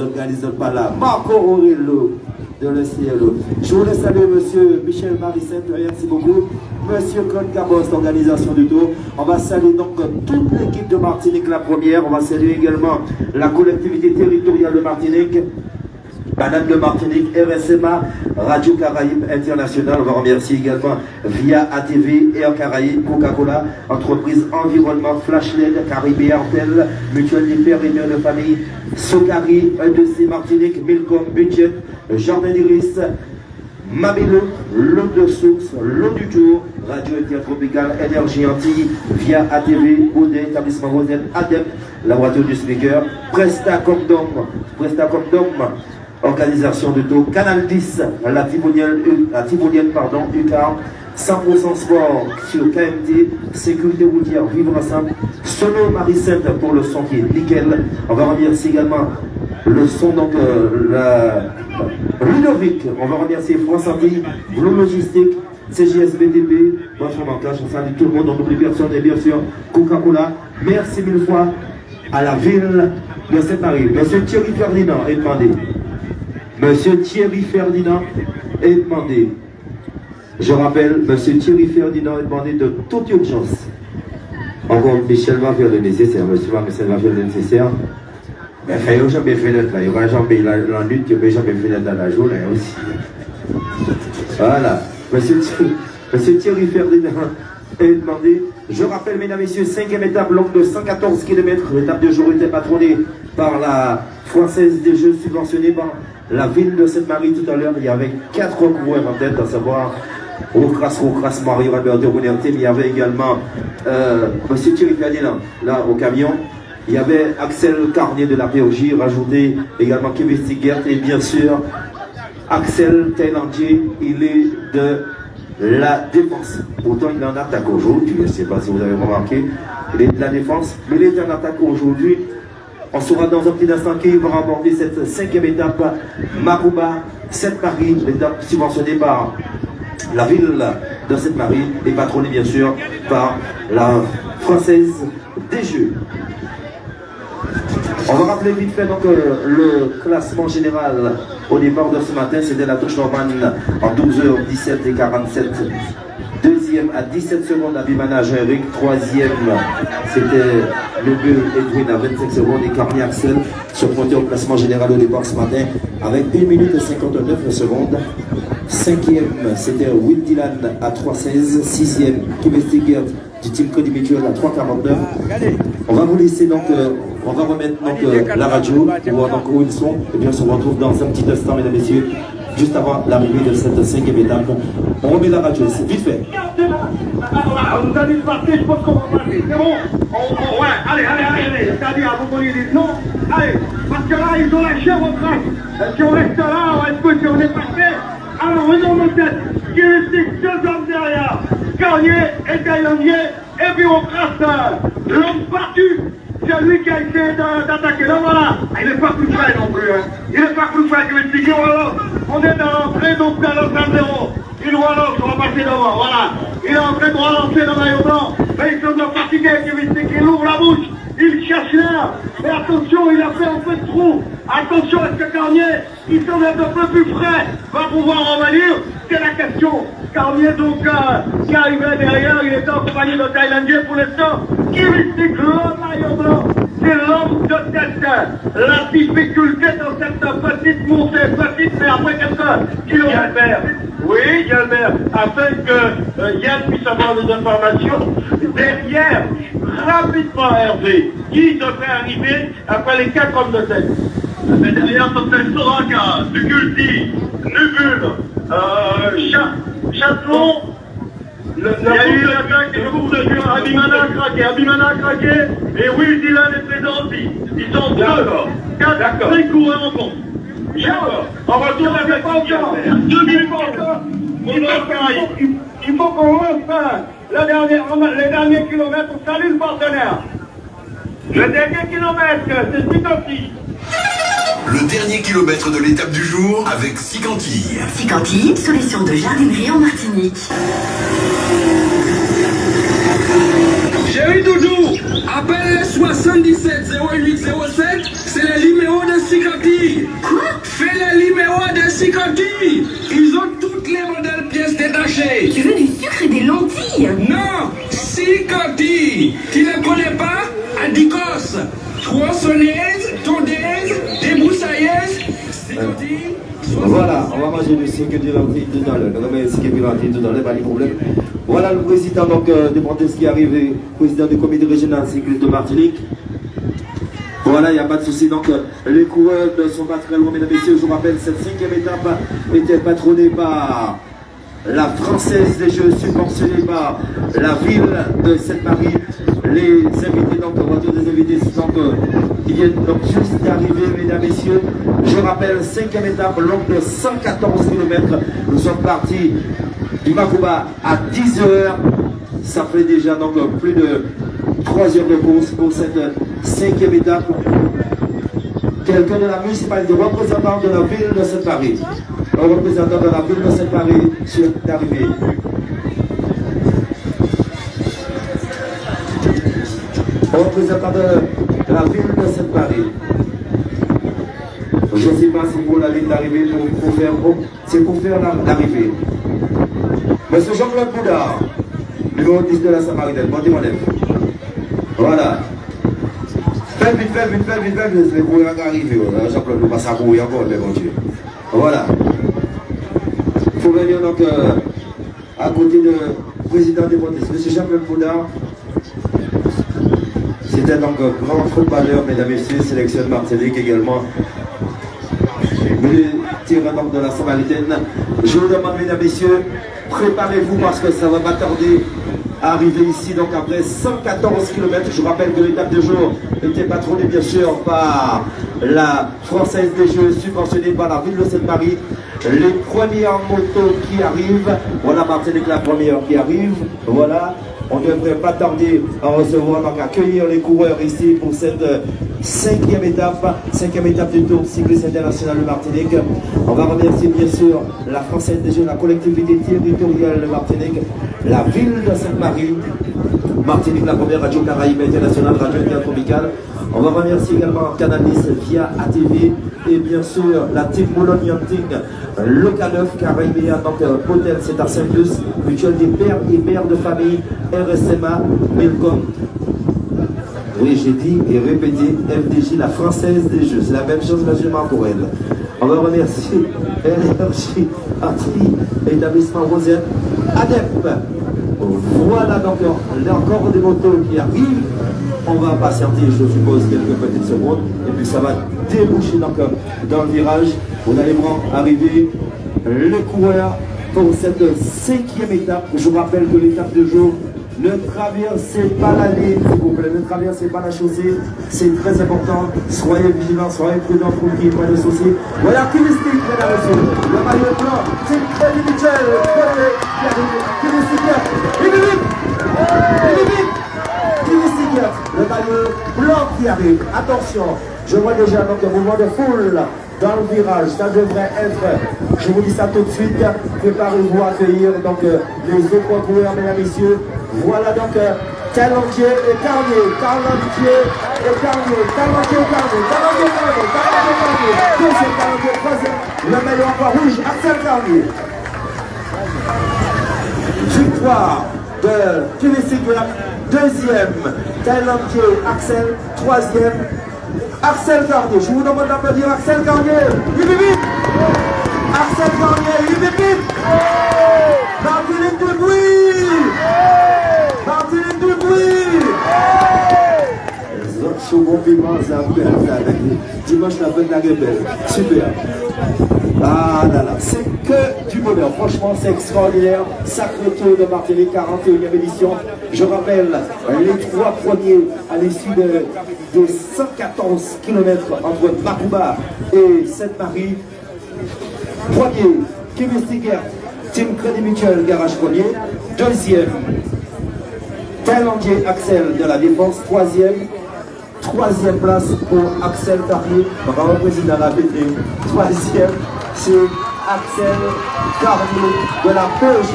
Organisateurs pas là. Marco de. Je voulais saluer monsieur Michel Maricette, merci beaucoup. Monsieur Claude Cabos, l'organisation du tour. On va saluer donc toute l'équipe de Martinique, la première. On va saluer également la collectivité territoriale de Martinique. Banane de Martinique, RSMA, Radio Caraïbes International. On va remercier également via ATV, Air Caraïbes, Coca-Cola, entreprise environnement, Flashlight, Caribé Artel, Mutuelle des Pères et Mères de Famille, Socari, E2C Martinique, Milcom, Budget, Jardin d'Iris, Mabilo, l'eau de source, l'eau du jour, Radio Intertropicale, Énergie Antilles, via ATV, Audet, établissement Rosette, ADEP, la voiture du speaker, Presta Condom, Presta Condom, organisation de taux, Canal 10, la Tivolienne, la Tivolienne pardon, UCAR, 100% sport sur KMT, sécurité routière, vivre ensemble, Sono Maricette pour le son qui est nickel. On va remercier également le son, donc euh, la Ludovic, on va remercier France Antilles, Blue Logistique, CGSBDB, moi je m'engage, on salue tout le monde, on n'oublie personne et bien sûr Coca-Cola. Merci mille fois à la ville de Saint-Marie. Monsieur Thierry Ferdinand est demandé. Monsieur Thierry Ferdinand est demandé. Je rappelle, Monsieur Thierry Ferdinand est demandé de toute urgence. Encore Michel va faire le nécessaire, Monsieur Michel va faire le nécessaire. Mais il n'y a jamais fait là. Il y aura jamais la, la lutte, il n'y a jamais fait dans la journée aussi. Voilà. Monsieur, Thierry- Monsieur Thierry Ferdinand est demandé. Je rappelle, mesdames, messieurs, cinquième étape, longue de 114 km. L'étape de jour était patronnée par la Française des Jeux, subventionnée par la ville de Sainte-Marie tout à l'heure. Il y avait quatre coureurs en tête, à savoir Rocras, Rocras, Mario Alberto Bonerte, mais il y avait également euh, Monsieur Thierry Ferdinand, là, au camion. Il y avait Axel Carnier de la POJ, rajouté également Kevin Stigert et bien sûr Axel Thaïlandier, il est de la défense. Pourtant, il est en attaque aujourd'hui. Je ne sais pas si vous avez remarqué. Il est de la défense, mais il est en attaque aujourd'hui. On saura dans un petit instant qui va remporter cette cinquième étape. Marouba, Sainte-Marie, l'étape subventionnée par la ville de Sainte-Marie et patronnée bien sûr par la Française des Jeux. On va rappeler vite fait donc euh, le classement général au départ de ce matin, c'était la touche normale en 12h17 et 47. Deuxième à 17 secondes Abimana Eric. Troisième, c'était le Bull Edwin à 25 secondes et Carmi Axel se pointait au classement général au départ ce matin avec 1 minute et 59 secondes. Cinquième, c'était Will Dylan à 3,16. Sixième, Kevin Stigert du team Cody Mutual à 3,49. On va vous laisser donc, euh, on va remettre donc euh, la radio pour voir donc où ils sont. Et bien on se retrouve dans un petit instant, mesdames et messieurs, juste avant l'arrivée de cette cinquième étape. On remet la radio, c'est vite fait. Alors, vous allez passer, je pense qu'on va passer. C'est bon on, on- Ouais, allez, allez, allez, allez. C'est-à-dire, vous voyez les non Allez, parce que là, ils ont lâché votre race. Euh, Si on reste là, est-ce que on est passé Alors, venons nos têtes. Qui est deux hommes derrière Carnier et Taillandier. Et on trace euh, l'homme battu. C'est lui qui a essayé d'a- d'attaquer. Là, voilà. Ah, Il n'est pas plus frais non plus. Hein. Il n'est pas plus frais que le Tigre. On est dans l'entrée, donc dans le 0 Il relance, on va passer devant, voilà. Il est en train de relancer le maillot blanc. Mais il semble fatigué, Kevin Stick. Il ouvre la bouche, il cherche l'air. Mais attention, il a fait un peu de trou. Attention, est-ce que Carnier, il semble être un peu plus frais, va pouvoir revenir C'est la question. Carnier, donc, euh, qui arrivait derrière, il était en compagnie de Thaïlandais pour l'instant. Kevin Stick, le maillot blanc. C'est l'homme de tête. La difficulté dans cette petite montée, petite, mais après quelques kilomètres. Oui, Galbert, afin que euh, Yann puisse avoir des informations. Derrière, rapidement Hervé, qui devrait arriver après les quatre hommes de tête Mais derrière, serait Soraka, Nubul, euh, Châtelon, il y a eu l'attaque et le coup de Dieu. Abimana a craqué, Abimana a craqué, et Will Dylan est présent aussi. Ils sont deux, quatre, cinq coureurs en compte. On va tourner avec pas encore. Deux minutes encore. Il faut, qu'on hein, le dernier, les derniers kilomètres. On salue le partenaire. Le dernier kilomètre, c'est Titotti. Le dernier kilomètre de l'étape du jour avec Sicanti. Sicanti, solution de jardinerie en Martinique. J'ai Chéri Doudou, appelle 77 08 07, c'est le numéro de Sikati. Quoi? Fais le numéro de Sikati. Ils ont toutes les modèles pièces détachées. Tu veux du sucre et des lentilles? Voilà, on va manger du sucre du lentilles tout à l'heure. À l'heure, pas de problème. Voilà le président donc, euh, qui est arrivé, président du comité régional cycliste de Martinique. Voilà, il n'y a pas de souci. Donc, euh, les coureurs ne sont pas très loin, mesdames et messieurs. Je vous rappelle, cette cinquième étape était patronnée par la Française des Jeux, subventionnée par la ville de Sainte-Marie. Les invités, donc, on va tous les invités donc, euh, qui viennent donc juste d'arriver, mesdames messieurs. Je rappelle, cinquième étape, longue de 114 km. Nous sommes partis du Makuba à 10 heures. Ça fait déjà donc plus de 3 heures de course pour cette cinquième étape. Quelqu'un de la municipalité, représentant de la ville de Saint-Paris, représentant de la ville de Saint-Paris est arrivé. Un représentant de la ville de Saint-Paris. Je ne sais pas si pour la ligne d'arrivée, pour, faire, c'est pour faire l'arrivée. Monsieur Jean-Claude Boudard, numéro 10 de la Samaritaine, montez mon Voilà. Faites vite, faites vite, faites vite, faites vite, les coureurs arriver. Jean-Claude ne va pas courir encore, mais bon Dieu. Voilà. Il faut venir donc euh, à côté du président des Montes, Monsieur Jean-Claude Boudard. C'était donc un grand footballeur, mesdames et messieurs, sélection Martinique également. Tirant donc de la Samaritaine. Je vous demande, mesdames et messieurs, préparez-vous parce que ça va pas tarder à arriver ici. Donc après 114 km, je vous rappelle que l'étape de jour était patronnée bien sûr par la Française des Jeux, subventionnée par la ville de Sainte-Marie. Les premières motos qui arrivent, voilà Martinique la première qui arrive, voilà. On ne devrait pas tarder à recevoir, donc accueillir les coureurs ici pour cette cinquième étape, cinquième étape du Tour cycliste international de Martinique. On va remercier bien sûr la Française des Jeunes, la collectivité territoriale de Martinique, la ville de Sainte-Marie, Martinique, la première radio caraïbe internationale, radio intertropicale. On va remercier également Canalis via ATV et bien sûr la team Boulogne Local 9 Caribéen, donc euh, Hôtel c'est Saint-Luce, mutuelle des pères et mères de famille, RSMA, Milcom. Oui, j'ai dit et répété FDJ, la française des jeux. C'est la même chose, pour elle. On va remercier LRJ, Artillerie, établissement Rosette, ADEP. Voilà donc, encore des motos qui arrivent. On va patienter, je suppose, quelques petites secondes. Et puis ça va déboucher dans le virage. Vous allez voir arriver le coureur pour cette cinquième étape. Je vous rappelle que l'étape de jour ne traversez pas la ligne, s'il vous plaît. Ne traversez pas la chaussée. C'est très important. Soyez vigilants, soyez prudents pour qu'il n'y ait pas. Voilà et messieurs. Le maillot blanc, c'est Freddy Mitchell. Le maillot blanc qui arrive. Attention, je vois déjà donc un mouvement de foule dans le virage. Ça devrait être, je vous dis ça tout de suite, préparez-vous à accueillir donc les autres coureurs, mesdames et messieurs. Voilà donc Talendier et Carnier, Talendier et Carnier, Talendier et Carnier, Talendier et Carnier, deuxième troisième, le maillot encore rouge, Axel Carnier. Victoire de Kinesik deuxième, Talendier, Axel, troisième, Axel Carnier. Je vous demande d'applaudir Axel. Vite, vite Axel Carnier, vite, vite Martinique de bruit Martinique de bruit Second piment, ça Dimanche, la fête de la. Super. Ah là là, c'est que du bonheur. Franchement, c'est extraordinaire. Sacré tour de Martinique, 41e édition. Je rappelle les trois premiers à l'issue de, de 114 km entre Makuba et Sainte-Marie. Premier, Kevin Stigert, Team Crédit Mutuel, garage premier. Deuxième, Thaïlandais Axel de la Défense. Troisième, troisième place pour Axel président de la PT. Troisième, c'est Axel Carnier de la POJ.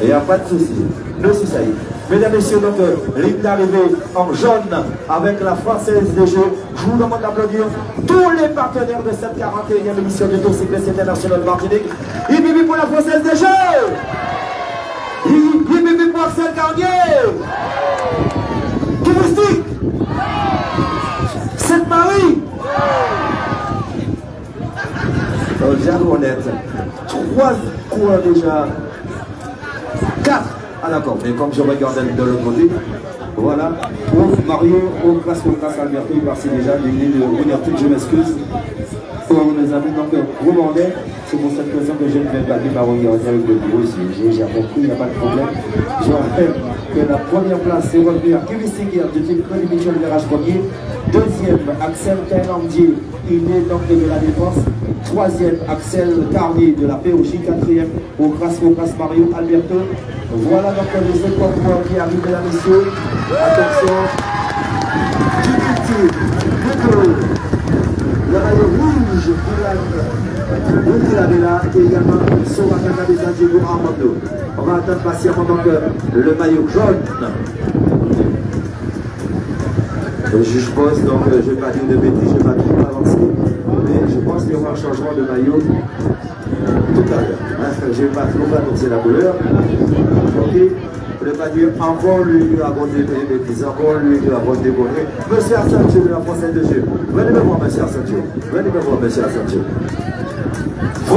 Il n'y a pas de souci. Nous, c'est ça. Mesdames, Messieurs, donc, ligne d'arrivée en jaune avec la Française des Jeux. Je vous demande d'applaudir tous les partenaires de cette 41e émission du Tour Cycliste International Martinique. Ibibi pour la Française des Jeux Ibibi pour Axel Carnier Sainte-Marie Jeanne Honnête. Trois coureurs déjà. Quatre. Ah d'accord, mais comme je regarde de l'autre côté, voilà. Pour Mario, au classe, classe Alberto, il partit déjà des lignes de je m'excuse. Pour nos amis, donc, Romandais, c'est pour cette raison que je ne vais pas dire par avec le bureau ici. J'ai compris, il n'y a pas de problème. Que la première place est revenue à Kevin Seguir du team Cody Michel Virage premier. Deuxième, Axel Thaïlandier, il est donc de la défense. Troisième, Axel Carnier de la POJ. Quatrième, au Crasco Cras Mario Alberto. Voilà donc les écoles qui arrivent, mesdames, messieurs. Attention. Du le maillot rouge pour là et également Soraka des Diego Armando. On va attendre patiemment donc le maillot jaune. Le juge pose, donc je ne vais pas dire de bêtises, je ne vais pas trop avancer, mais je pense qu'il y aura un changement de maillot tout à l'heure. Hein. Je ne vais pas trop annoncer la couleur. Ok le maillot encore lui avant de bêtises, encore lui avant de déconner. Monsieur Assange de la Française de Jeu. Venez me voir, monsieur Assange. Venez me voir, monsieur Assange.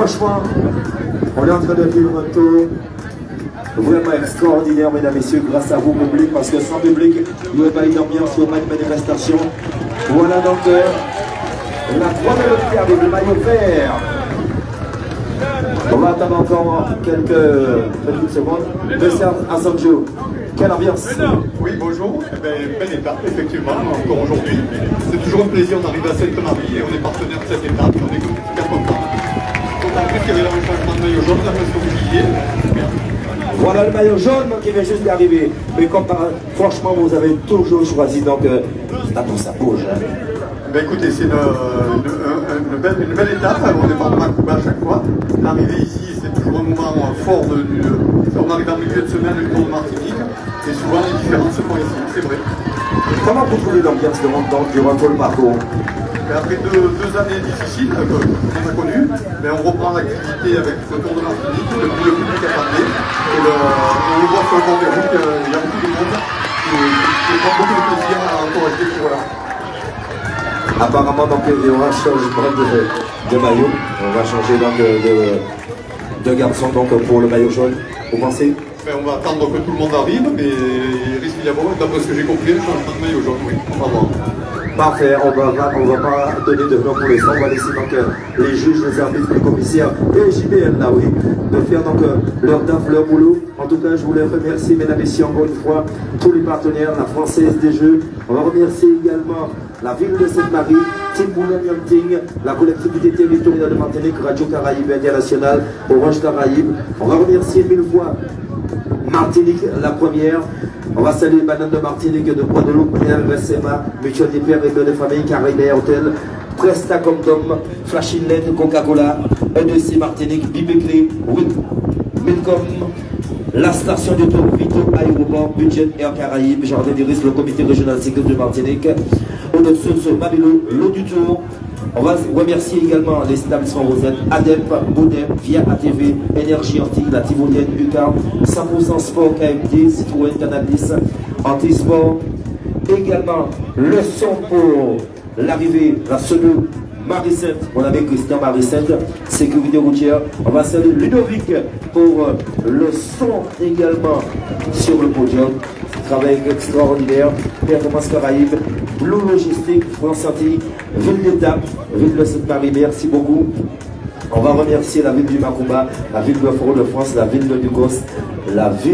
Franchement, on est en train de vivre un tour vraiment extraordinaire, mesdames, et messieurs, grâce à vous, public, parce que sans public, il n'y aurait pas une ambiance, il n'y aurait pas une manifestation. Voilà donc euh, la première avec le maillot vert. On va attendre encore quelques petites secondes. Monsieur Assanjo, quelle ambiance Oui, bonjour. Eh ben, belle étape, effectivement, encore aujourd'hui. C'est toujours un plaisir d'arriver à Sainte-Marie et on est partenaire de cette étape. On est super contents. Voilà le maillot jaune qui vient juste d'arriver. Mais comme par, franchement, vous avez toujours choisi, donc euh, pour ça bouge. Hein. Ben écoutez, c'est une, une, belle, une, belle, étape. On départ de Macouba à chaque fois. L'arrivée ici, c'est toujours un moment fort. De, du, on arrive en milieu de semaine du Tour de Martinique. Et souvent, les différences se font ici, c'est vrai. Comment vous trouvez l'ambiance de montant durant tout le parcours? Ben après deux, deux, années difficiles euh, qu'on a connues, ben on reprend l'activité avec le Tour de Martinique, le, le public a parlé, et le, on le voit sur le bord des routes, il y a beaucoup de monde qui, qui prend beaucoup de plaisir à encourager ce voilà. Apparemment, donc, il y aura changement de, de, maillot. On va changer donc de, de, garçon donc, pour le maillot jaune. Vous pensez? Ben, On va attendre que tout le monde arrive, mais il risque d'y avoir, d'après ce que j'ai compris, un changement de maillot jaune. Oui, on va voir. Parfait, on va, on va pas donner de nom pour l'instant, on va laisser donc euh, les juges, les arbitres, les commissaires et JBL là, oui, de faire donc euh, leur taf, leur boulot. En tout cas, je voulais remercier, mesdames et messieurs, encore une fois, tous les partenaires, la Française des Jeux. On va remercier également la ville de Sainte-Marie, Team Ting, la collectivité territoriale de Martinique, Radio Caraïbe Internationale, Orange Caraïbe. On va remercier mille fois Martinique, la première. On va saluer Banane de Martinique, de Guadeloupe, RSMA, Mutual des Pères et de familles, Caraïbes Hotel, Presta Comdom, Flashinette, Coca-Cola, EDC Martinique, Bibéclé, Milcom, la station de tour Vito, Aéroport, Budget Air Caraïbes, Jardin des risques, le comité régional sécurité de Martinique, Odoxo, Babylon, l'eau du tour, on va remercier également les établissements Rosette, ADEP, Boudep, Via ATV, Énergie Antique, la Tivolienne, UCAR, 100% Sport, KMD, Citroën, Cannabis, Antisport. Également le son pour l'arrivée, la Marie Maricette, on avait Christian Maricette, sécurité routière. On va saluer Ludovic pour le son également sur le podium. Travail extraordinaire, performance Caraïbe, Blue Logistique, France Antilles, ville d'Étape, ville de Sainte-Marie, merci beaucoup. On va remercier la ville du Macumba, la ville de Fort-de-France, la ville de Ducos, la ville